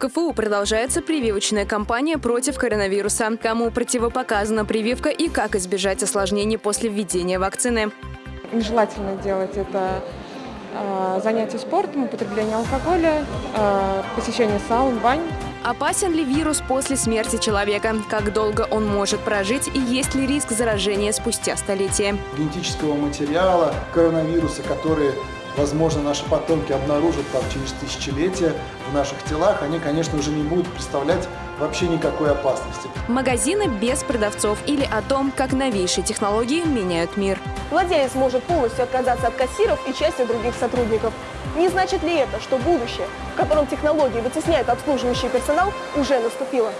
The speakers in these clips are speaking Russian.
КФУ продолжается прививочная кампания против коронавируса. Кому противопоказана прививка и как избежать осложнений после введения вакцины. Нежелательно делать это э, занятие спортом, употребление алкоголя, э, посещение саун, бань. Опасен ли вирус после смерти человека? Как долго он может прожить и есть ли риск заражения спустя столетия? Генетического материала коронавируса, которые возможно, наши потомки обнаружат там, через тысячелетия в наших телах, они, конечно, уже не будут представлять вообще никакой опасности. Магазины без продавцов или о том, как новейшие технологии меняют мир. Владелец может полностью отказаться от кассиров и части других сотрудников. Не значит ли это, что будущее, в котором технологии вытесняют обслуживающий персонал, уже наступило?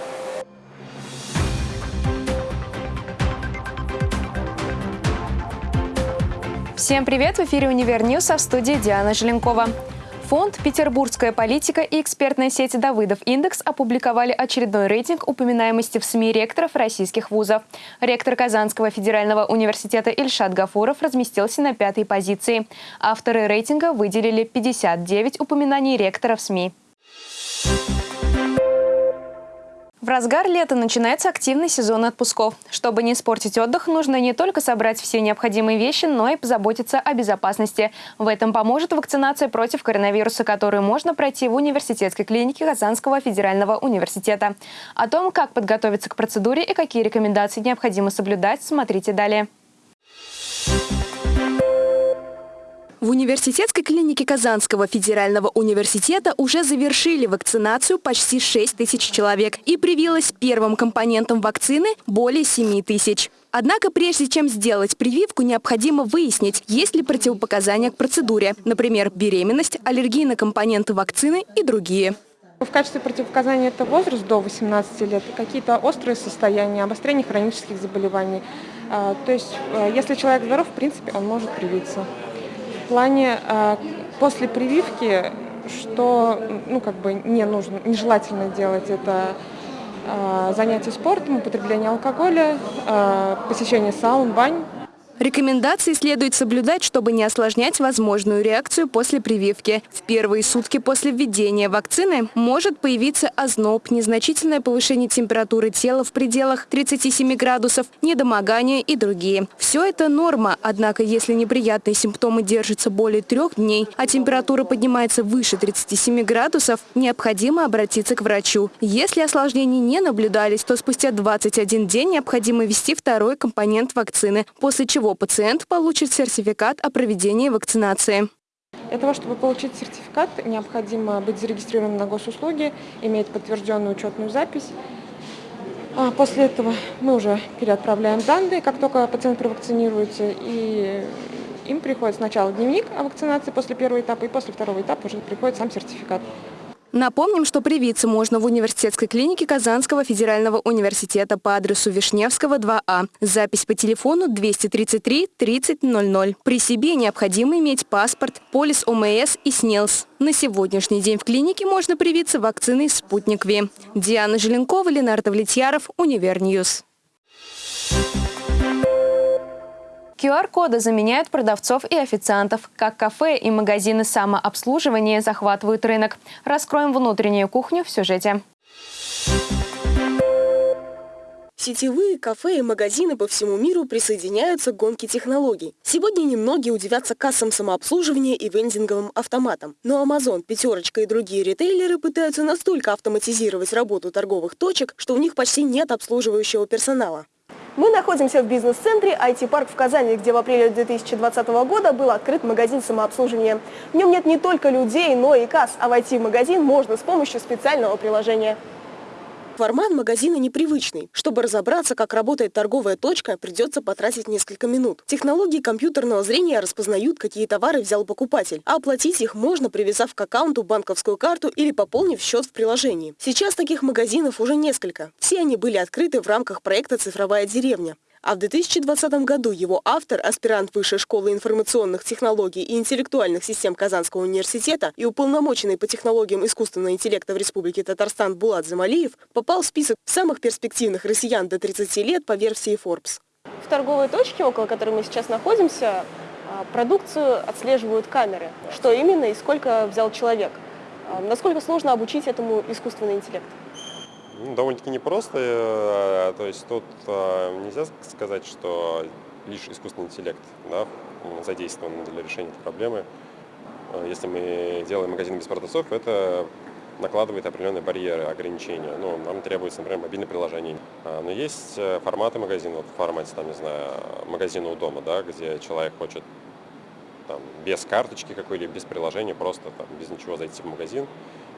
Всем привет! В эфире «Univer News», а в студии Диана Желенкова. Фонд «Петербургская политика» и экспертная сеть «Давыдов Индекс» опубликовали очередной рейтинг упоминаемости в СМИ ректоров российских вузов. Ректор Казанского федерального университета Ильшат Гафуров разместился на пятой позиции. Авторы рейтинга выделили 59 упоминаний ректоров СМИ. Разгар лета начинается активный сезон отпусков. Чтобы не испортить отдых, нужно не только собрать все необходимые вещи, но и позаботиться о безопасности. В этом поможет вакцинация против коронавируса, которую можно пройти в университетской клинике Казанского федерального университета. О том, как подготовиться к процедуре и какие рекомендации необходимо соблюдать, смотрите далее. В университетской клинике Казанского федерального университета уже завершили вакцинацию почти 6 тысяч человек и привилось первым компонентом вакцины более 7 тысяч. Однако прежде чем сделать прививку, необходимо выяснить, есть ли противопоказания к процедуре, например, беременность, аллергии на компоненты вакцины и другие. В качестве противопоказания это возраст до 18 лет, какие-то острые состояния, обострение хронических заболеваний. А, то есть, э, если человек здоров, в принципе, он может привиться плане э, после прививки, что ну, как бы не нужно, нежелательно делать это э, занятие спортом, употребление алкоголя, э, посещение саун, бань. Рекомендации следует соблюдать, чтобы не осложнять возможную реакцию после прививки. В первые сутки после введения вакцины может появиться озноб, незначительное повышение температуры тела в пределах 37 градусов, недомогание и другие. Все это норма, однако если неприятные симптомы держатся более трех дней, а температура поднимается выше 37 градусов, необходимо обратиться к врачу. Если осложнений не наблюдались, то спустя 21 день необходимо ввести второй компонент вакцины, после чего пациент получит сертификат о проведении вакцинации. Для того, чтобы получить сертификат, необходимо быть зарегистрированным на госуслуги, иметь подтвержденную учетную запись. А после этого мы уже переотправляем данные, как только пациент провакцинируется, и им приходит сначала дневник о вакцинации после первого этапа, и после второго этапа уже приходит сам сертификат. Напомним, что привиться можно в университетской клинике Казанского федерального университета по адресу Вишневского, 2А. Запись по телефону 233 3000. При себе необходимо иметь паспорт, полис ОМС и СНИЛС. На сегодняшний день в клинике можно привиться вакциной «Спутник V». Диана Желенкова, Ленардо Влетьяров, Univer News. QR-коды заменяют продавцов и официантов. Как кафе и магазины самообслуживания захватывают рынок. Раскроем внутреннюю кухню в сюжете. Сетевые кафе и магазины по всему миру присоединяются к гонке технологий. Сегодня немногие удивятся кассам самообслуживания и вендинговым автоматам. Но Amazon, Пятерочка и другие ритейлеры пытаются настолько автоматизировать работу торговых точек, что у них почти нет обслуживающего персонала. Мы находимся в бизнес-центре IT-парк в Казани, где в апреле 2020 года был открыт магазин самообслуживания. В нем нет не только людей, но и касс, а войти в магазин можно с помощью специального приложения. Формат магазина непривычный. Чтобы разобраться, как работает торговая точка, придется потратить несколько минут. Технологии компьютерного зрения распознают, какие товары взял покупатель, а оплатить их можно, привязав к аккаунту банковскую карту или пополнив счет в приложении. Сейчас таких магазинов уже несколько. Все они были открыты в рамках проекта «Цифровая деревня». А в 2020 году его автор, аспирант Высшей школы информационных технологий и интеллектуальных систем Казанского университета и уполномоченный по технологиям искусственного интеллекта в Республике Татарстан Булат Замалиев, попал в список самых перспективных россиян до 30 лет по версии Forbes. В торговой точке, около которой мы сейчас находимся, а, продукцию отслеживают камеры. Что именно и сколько взял человек. А насколько сложно обучить этому искусственный интеллект? Ну, довольно-таки непросто. э, То есть тут э, нельзя сказать, что лишь искусственный интеллект да, задействован для решения этой проблемы. Э, Если мы делаем магазин без продавцов, это накладывает определенные барьеры, ограничения. Ну, нам требуется, например, мобильное приложение. А, Но есть форматы магазина, вот в формате, там, не знаю, магазина у дома, да, где человек хочет там, без карточки какой-либо, без приложения, просто там, без ничего зайти в магазин,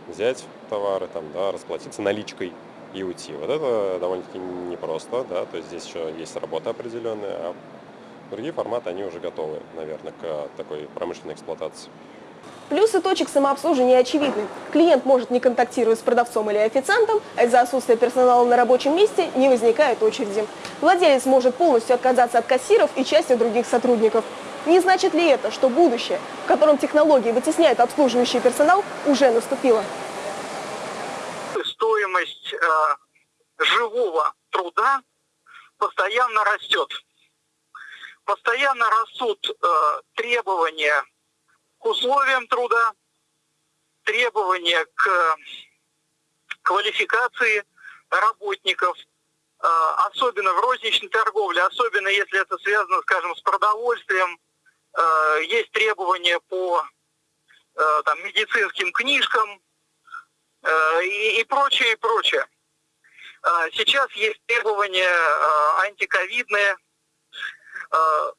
взять товары, там, да, расплатиться наличкой и уйти. Вот это довольно-таки непросто, да, то есть здесь еще есть работа определенная, а другие форматы, они уже готовы, наверное, к такой промышленной эксплуатации. Плюсы точек самообслуживания очевидны. Клиент может не контактировать с продавцом или официантом, а из-за отсутствия персонала на рабочем месте не возникает очереди. Владелец может полностью отказаться от кассиров и части других сотрудников. Не значит ли это, что будущее, в котором технологии вытесняют обслуживающий персонал, уже наступило? Э, живого труда постоянно растет. Постоянно растут э, требования к условиям труда, требования к квалификации работников, э, особенно в розничной торговле, особенно если это связано, скажем, с продовольствием. Э, есть требования по э, там, медицинским книжкам, э, и, и прочее, и прочее. Э, Сейчас есть требования э, антиковидные, Э,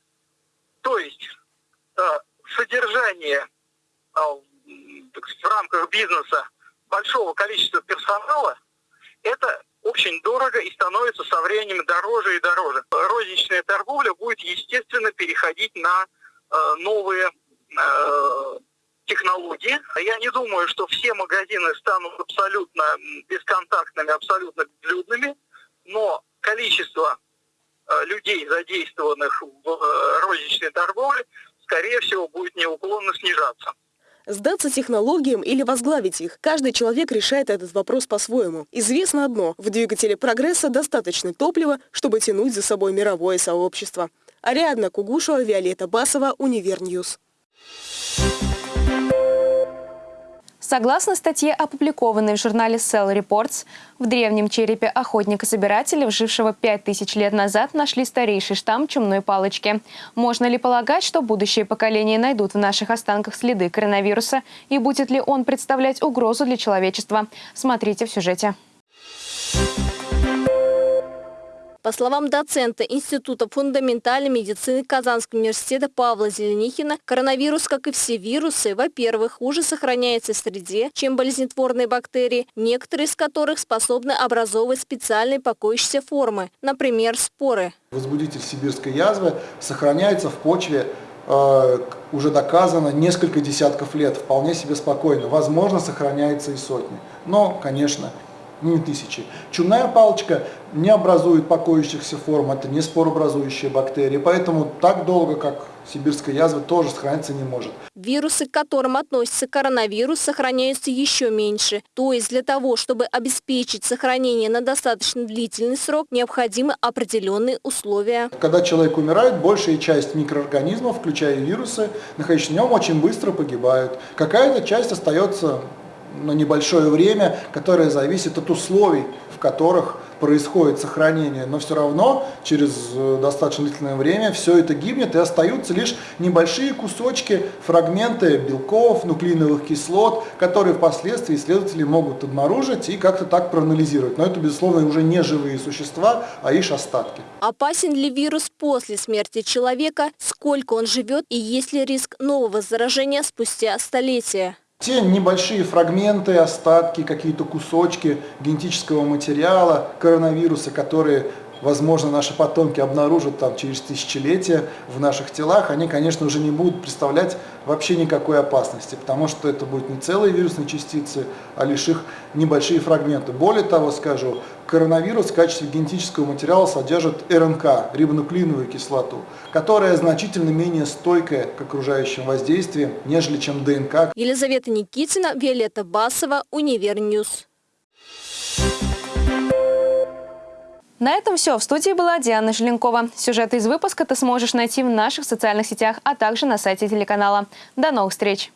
то есть содержание в рамках бизнеса большого количества персонала, это очень дорого и становится со временем дороже и дороже. Розничная торговля будет, естественно, переходить на новые технологии. Я не думаю, что все магазины станут абсолютно бесконтактными, абсолютно безлюдными, но количество э, людей, задействованных в э, розничной торговле, скорее всего, будет неуклонно снижаться. Сдаться технологиям или возглавить их. Каждый человек решает этот вопрос по-своему. Известно одно – в двигателе прогресса достаточно топлива, чтобы тянуть за собой мировое сообщество. Ариадна Кугушева, Виолетта Басова, Univer News. Согласно статье, опубликованной в журнале Cell Reports, в древнем черепе охотника-собирателя, жившего 5000 лет назад, нашли старейший штамм чумной палочки. Можно ли полагать, что будущие поколения найдут в наших останках следы коронавируса и будет ли он представлять угрозу для человечества? Смотрите в сюжете. По словам доцента Института фундаментальной медицины Казанского университета Павла Зеленихина, коронавирус, как и все вирусы, во-первых, хуже сохраняется в среде, чем болезнетворные бактерии, некоторые из которых способны образовывать специальные покоящиеся формы, например, споры. Возбудитель сибирской язвы сохраняется в почве э, уже доказано несколько десятков лет, вполне себе спокойно. Возможно, сохраняется и сотни. Но, конечно, не тысячи. Чумная палочка не образует покоящихся форм, это не споробразующие бактерии, поэтому так долго, как сибирская язва, тоже сохраниться не может. Вирусы, к которым относится коронавирус, сохраняются еще меньше. То есть для того, чтобы обеспечить сохранение на достаточно длительный срок, необходимы определенные условия. Когда человек умирает, большая часть микроорганизмов, включая вирусы, находящиеся в нем, очень быстро погибают. Какая-то часть остается на небольшое время, которое зависит от условий, в которых происходит сохранение, но все равно через э, достаточно длительное время все это гибнет и остаются лишь небольшие кусочки, фрагменты белков, нуклеиновых кислот, которые впоследствии исследователи могут обнаружить и как-то так проанализировать. Но это, безусловно, уже не живые существа, а лишь остатки. Опасен ли вирус после смерти человека, сколько он живет и есть ли риск нового заражения спустя столетия? Те небольшие фрагменты, остатки, какие-то кусочки генетического материала коронавируса, которые, возможно, наши потомки обнаружат там, через тысячелетия в наших телах, они, конечно, уже не будут представлять вообще никакой опасности, потому что это будут не целые вирусные частицы, а лишь их небольшие фрагменты. Более того, скажу, коронавирус в качестве генетического материала содержит РНК, рибонуклеиновую кислоту, которая значительно менее стойкая к окружающим воздействиям, нежели чем ДНК. Елизавета Никитина, Виолетта Басова, Univer News. На этом все. В студии была Диана Желенкова. Сюжеты из выпуска ты сможешь найти в наших социальных сетях, а также на сайте телеканала. До новых встреч!